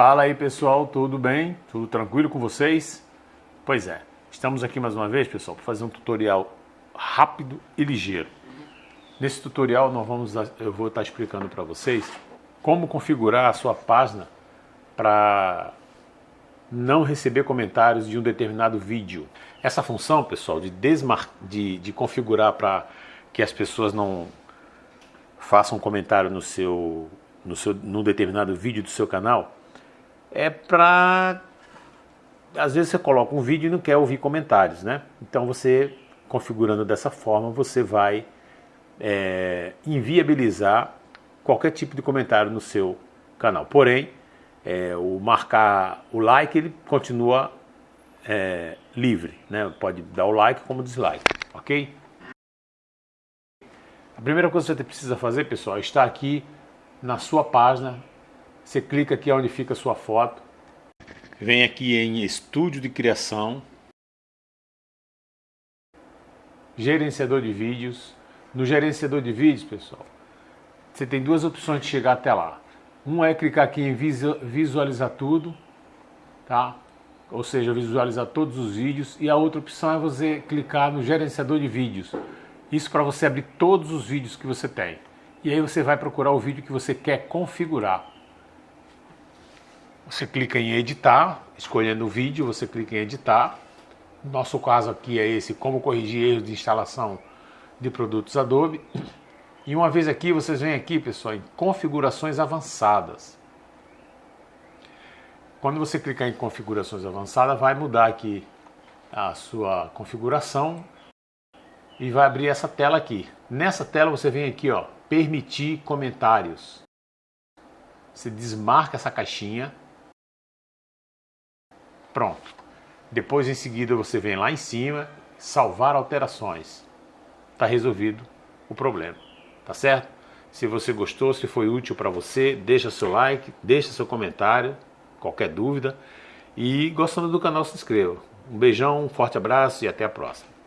Fala aí pessoal, tudo bem? Tudo tranquilo com vocês? Pois é, estamos aqui mais uma vez pessoal para fazer um tutorial rápido e ligeiro. Nesse tutorial nós vamos, eu vou estar explicando para vocês como configurar a sua página para não receber comentários de um determinado vídeo. Essa função pessoal de, desmar, de, de configurar para que as pessoas não façam comentário no seu, no seu, num determinado vídeo do seu canal, é para... Às vezes você coloca um vídeo e não quer ouvir comentários, né? Então você, configurando dessa forma, você vai é, inviabilizar qualquer tipo de comentário no seu canal. Porém, é, o marcar o like, ele continua é, livre, né? Pode dar o like como dislike, ok? A primeira coisa que você precisa fazer, pessoal, é estar aqui na sua página você clica aqui onde fica a sua foto. Vem aqui em Estúdio de Criação. Gerenciador de vídeos. No gerenciador de vídeos, pessoal, você tem duas opções de chegar até lá. Um é clicar aqui em visualizar tudo, tá? Ou seja, visualizar todos os vídeos. E a outra opção é você clicar no gerenciador de vídeos. Isso para você abrir todos os vídeos que você tem. E aí você vai procurar o vídeo que você quer configurar. Você clica em editar, escolhendo o vídeo, você clica em editar. Nosso caso aqui é esse, como corrigir erros de instalação de produtos Adobe. E uma vez aqui, vocês vêm aqui, pessoal, em configurações avançadas. Quando você clicar em configurações avançadas, vai mudar aqui a sua configuração e vai abrir essa tela aqui. Nessa tela você vem aqui, ó, permitir comentários. Você desmarca essa caixinha Pronto. Depois em seguida você vem lá em cima, salvar alterações. Está resolvido o problema. Tá certo? Se você gostou, se foi útil para você, deixa seu like, deixa seu comentário, qualquer dúvida. E gostando do canal, se inscreva. Um beijão, um forte abraço e até a próxima.